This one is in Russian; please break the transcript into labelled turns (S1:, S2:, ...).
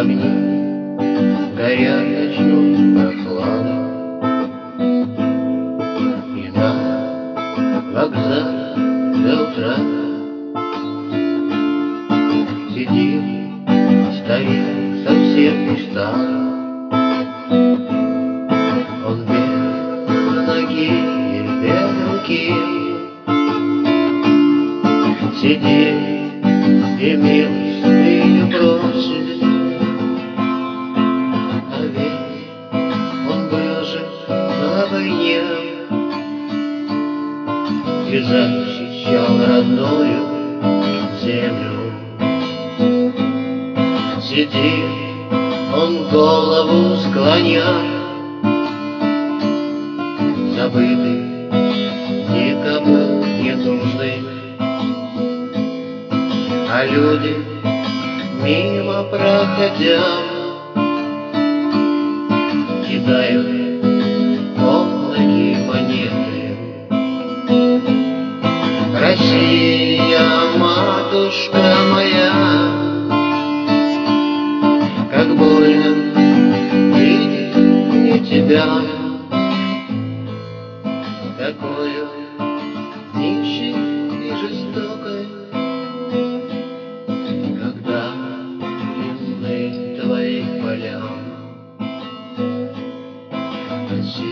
S1: огни горят ночной прохладой. И на вокзале до утра Сидит старик совсем устал. Он без ноги и без руки Сидит и милостыню и защищал родную землю. Сидит он голову склоня, забытый, никому не нужный, а люди мимо проходя кидают девушка моя, Как больно видеть не тебя, Такую нищей и жестокой, Когда длинны твои поля. Спасибо.